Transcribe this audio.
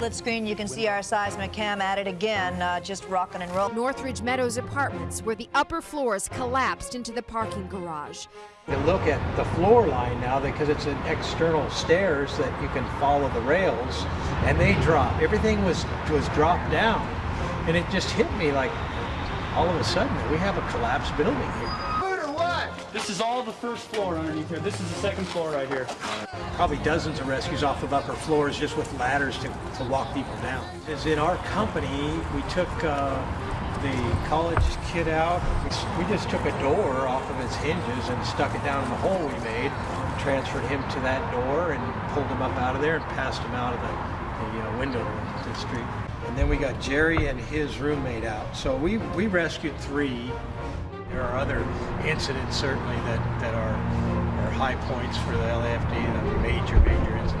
split screen, you can see our seismic cam at it again, uh, just rocking and rolling. Northridge Meadows Apartments, where the upper floors collapsed into the parking garage. You look at the floor line now because it's an external stairs that you can follow the rails, and they drop. Everything was was dropped down, and it just hit me like all of a sudden we have a collapsed building here. This is all the first floor underneath here. This is the second floor right here. Probably dozens of rescues off of upper floors just with ladders to, to walk people down. As in our company, we took uh, the college kid out. We just took a door off of its hinges and stuck it down in the hole we made, transferred him to that door and pulled him up out of there and passed him out of the, the uh, window to the street. And then we got Jerry and his roommate out. So we, we rescued three. There are other incidents certainly that, that are, are high points for the LAFD, major, major incidents,